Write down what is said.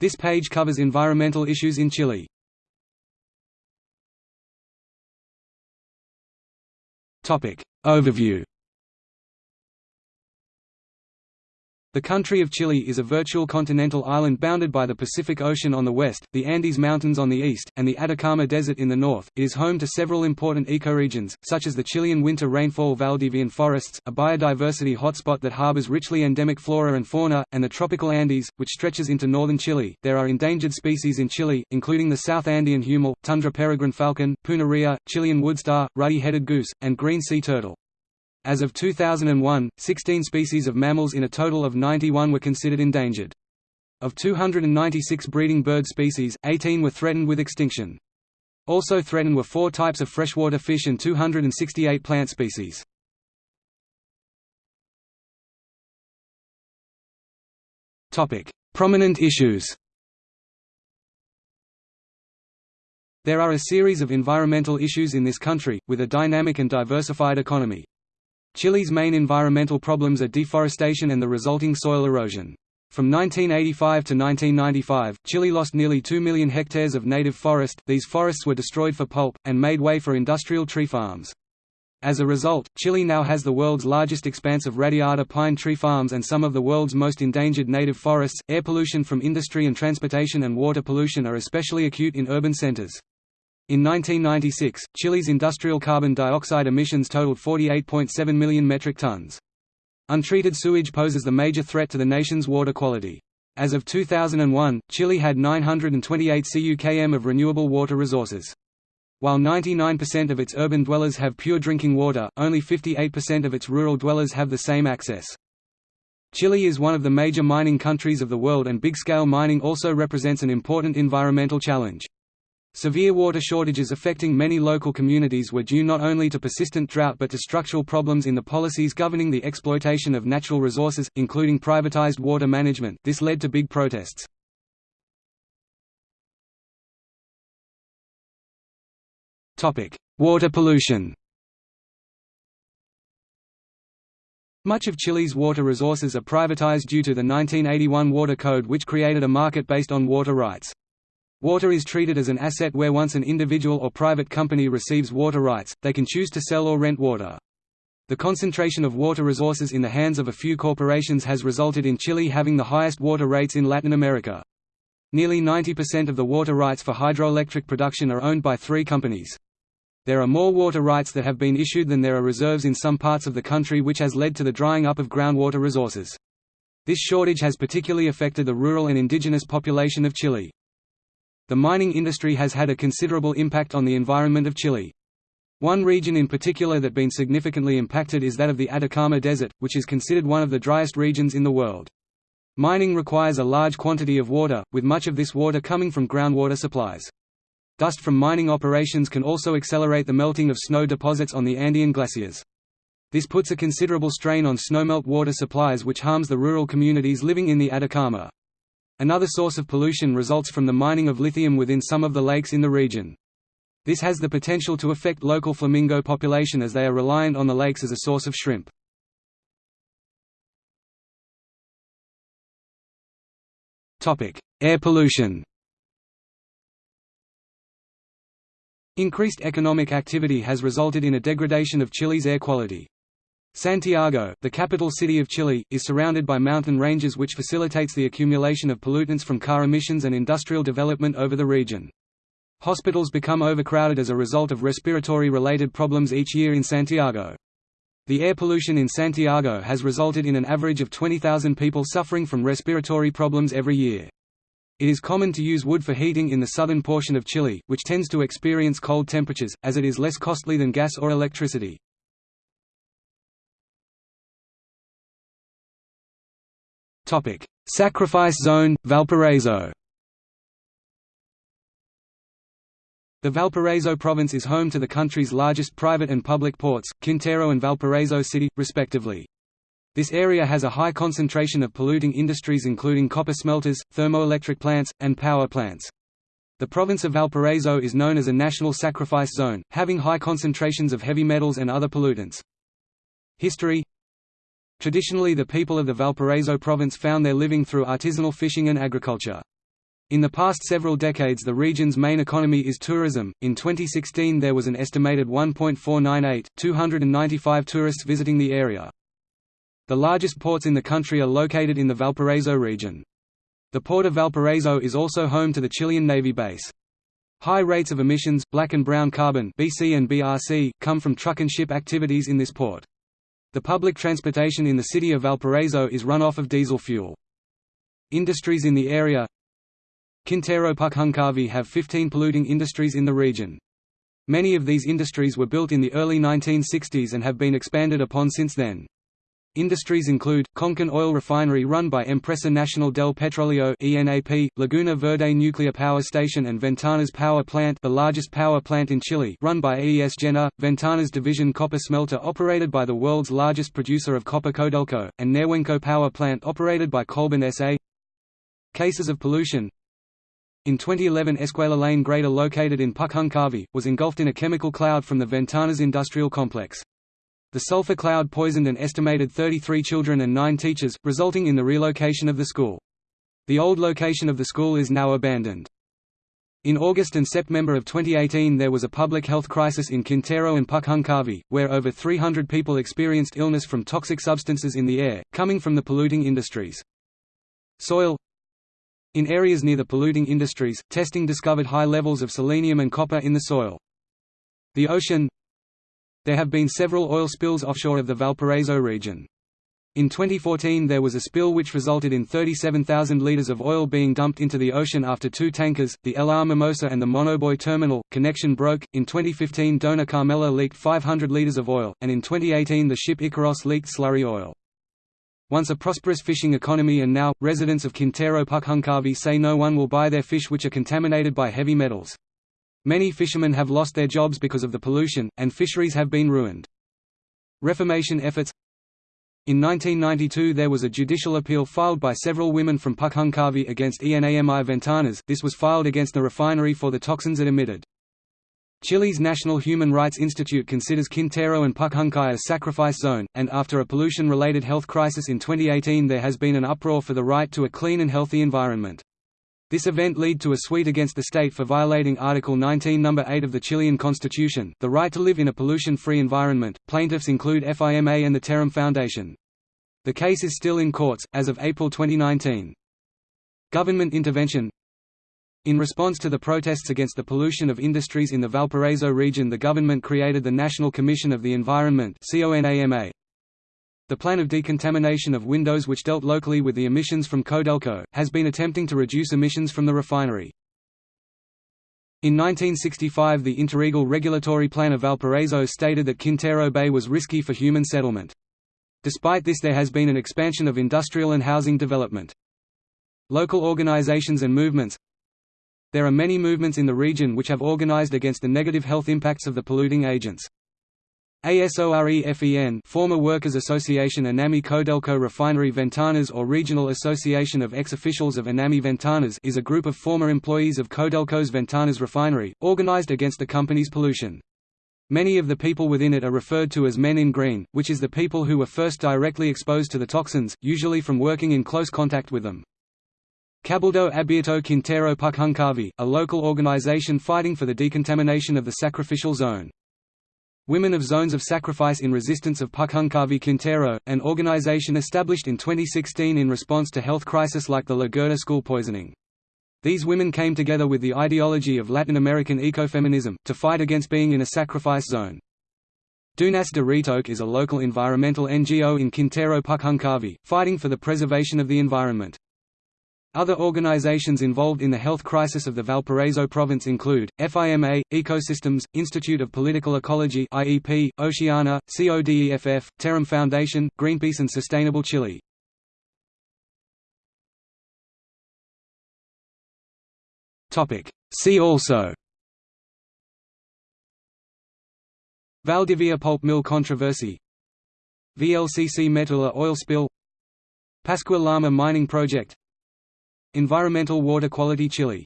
This page covers environmental issues in Chile. Overview The country of Chile is a virtual continental island bounded by the Pacific Ocean on the west, the Andes Mountains on the east, and the Atacama Desert in the north. It is home to several important ecoregions, such as the Chilean winter rainfall Valdivian forests, a biodiversity hotspot that harbors richly endemic flora and fauna, and the tropical Andes, which stretches into northern Chile. There are endangered species in Chile, including the South Andean huemul, tundra peregrine falcon, Puna rhea, Chilean woodstar, ruddy-headed goose, and green sea turtle. As of 2001, 16 species of mammals in a total of 91 were considered endangered. Of 296 breeding bird species, 18 were threatened with extinction. Also threatened were four types of freshwater fish and 268 plant species. Prominent issues There are a series of environmental issues in this country, with a dynamic and diversified economy. Chile's main environmental problems are deforestation and the resulting soil erosion. From 1985 to 1995, Chile lost nearly 2 million hectares of native forest, these forests were destroyed for pulp, and made way for industrial tree farms. As a result, Chile now has the world's largest expanse of radiata pine tree farms and some of the world's most endangered native forests. Air pollution from industry and transportation and water pollution are especially acute in urban centers. In 1996, Chile's industrial carbon dioxide emissions totaled 48.7 million metric tons. Untreated sewage poses the major threat to the nation's water quality. As of 2001, Chile had 928 CUKM of renewable water resources. While 99% of its urban dwellers have pure drinking water, only 58% of its rural dwellers have the same access. Chile is one of the major mining countries of the world and big-scale mining also represents an important environmental challenge. Severe water shortages affecting many local communities were due not only to persistent drought but to structural problems in the policies governing the exploitation of natural resources, including privatized water management this led to big protests. water pollution Much of Chile's water resources are privatized due to the 1981 Water Code which created a market based on water rights. Water is treated as an asset where once an individual or private company receives water rights, they can choose to sell or rent water. The concentration of water resources in the hands of a few corporations has resulted in Chile having the highest water rates in Latin America. Nearly 90% of the water rights for hydroelectric production are owned by three companies. There are more water rights that have been issued than there are reserves in some parts of the country which has led to the drying up of groundwater resources. This shortage has particularly affected the rural and indigenous population of Chile. The mining industry has had a considerable impact on the environment of Chile. One region in particular that been significantly impacted is that of the Atacama Desert, which is considered one of the driest regions in the world. Mining requires a large quantity of water, with much of this water coming from groundwater supplies. Dust from mining operations can also accelerate the melting of snow deposits on the Andean glaciers. This puts a considerable strain on snowmelt water supplies which harms the rural communities living in the Atacama. Another source of pollution results from the mining of lithium within some of the lakes in the region. This has the potential to affect local flamingo population as they are reliant on the lakes as a source of shrimp. Air pollution Increased economic activity has resulted in a degradation of Chile's air quality. Santiago, the capital city of Chile, is surrounded by mountain ranges which facilitates the accumulation of pollutants from car emissions and industrial development over the region. Hospitals become overcrowded as a result of respiratory-related problems each year in Santiago. The air pollution in Santiago has resulted in an average of 20,000 people suffering from respiratory problems every year. It is common to use wood for heating in the southern portion of Chile, which tends to experience cold temperatures, as it is less costly than gas or electricity. Sacrifice Zone, Valparaiso. The Valparaiso province is home to the country's largest private and public ports, Quintero and Valparaiso City, respectively. This area has a high concentration of polluting industries including copper smelters, thermoelectric plants, and power plants. The province of Valparaiso is known as a national sacrifice zone, having high concentrations of heavy metals and other pollutants. History Traditionally the people of the Valparaiso province found their living through artisanal fishing and agriculture. In the past several decades the region's main economy is tourism. In 2016 there was an estimated 1.498, 295 tourists visiting the area. The largest ports in the country are located in the Valparaiso region. The port of Valparaiso is also home to the Chilean Navy base. High rates of emissions, black and brown carbon BC and BRC, come from truck and ship activities in this port. The public transportation in the city of Valparaiso is run off of diesel fuel. Industries in the area Quintero Puchuncaví have 15 polluting industries in the region. Many of these industries were built in the early 1960s and have been expanded upon since then. Industries include, Concón Oil Refinery run by Empresa Nacional del Petróleo ENAP, Laguna Verde Nuclear Power Station and Ventanas Power Plant the largest power plant in Chile run by AES Gener, Ventanas Division Copper Smelter operated by the world's largest producer of copper Codelco, and Nehuenco Power Plant operated by Colbún S.A. Cases of pollution in 2011 Escuela La Greda located in Puchuncaví, was engulfed in a chemical cloud from the Ventanas industrial complex. The sulfur cloud poisoned an estimated 33 children and 9 teachers, resulting in the relocation of the school. The old location of the school is now abandoned. In August and September of 2018 there was a public health crisis in Quintero and Puchuncaví, where over 300 people experienced illness from toxic substances in the air, coming from the polluting industries. Soil in areas near the polluting industries, testing discovered high levels of selenium and copper in the soil. The ocean There have been several oil spills offshore of the Valparaiso region. In 2014 there was a spill which resulted in 37,000 litres of oil being dumped into the ocean after two tankers, the LR Mimosa and the Monoboy terminal, connection broke. In 2015 Dona Carmela leaked 500 litres of oil, and in 2018 the ship Icaros leaked slurry oil. Once a prosperous fishing economy and now, residents of Quintero Puchuncaví say no one will buy their fish which are contaminated by heavy metals. Many fishermen have lost their jobs because of the pollution, and fisheries have been ruined. Reformation efforts In 1992 there was a judicial appeal filed by several women from Puchuncaví against ENAMI Ventanas this was filed against the refinery for the toxins it emitted. Chile's National Human Rights Institute considers Quintero and Puchuncaví a sacrifice zone, and after a pollution-related health crisis in 2018 there has been an uproar for the right to a clean and healthy environment. This event led to a suit against the state for violating Article 19 No. 8 of the Chilean constitution, the right to live in a pollution-free environment. Plaintiffs include FIMA and the Terram Foundation. The case is still in courts, as of April 2019. Government intervention in response to the protests against the pollution of industries in the Valparaiso region the government created the National Commission of the Environment The plan of decontamination of windows which dealt locally with the emissions from Codelco, has been attempting to reduce emissions from the refinery. In 1965 the Interregal Regulatory Plan of Valparaiso stated that Quintero Bay was risky for human settlement. Despite this there has been an expansion of industrial and housing development. Local organizations and movements, there are many movements in the region which have organized against the negative health impacts of the polluting agents. ASOREFEN former Workers Association Enami Codelco Refinery Ventanas or Regional Association of Ex-Officials of Enami Ventanas is a group of former employees of Codelco's Ventanas refinery, organized against the company's pollution. Many of the people within it are referred to as men in green, which is the people who were first directly exposed to the toxins, usually from working in close contact with them. Cabildo Abierto Quintero Puchuncaví, a local organization fighting for the decontamination of the sacrificial zone. Women of Zones of Sacrifice in Resistance of Puchuncaví Quintero, an organization established in 2016 in response to health crisis like the La Greda school poisoning. These women came together with the ideology of Latin American ecofeminism, to fight against being in a sacrifice zone. Dunas de Ritoque is a local environmental NGO in Quintero Puchuncaví, fighting for the preservation of the environment. Other organizations involved in the health crisis of the Valparaiso province include, FIMA, Ecosystems, Institute of Political Ecology IEP, Oceana, CODEFF, Terram Foundation, Greenpeace and Sustainable Chile. See also. Valdivia pulp mill controversy. VLCC Metula oil spill. Pascua Lama mining project Environmental water quality Chile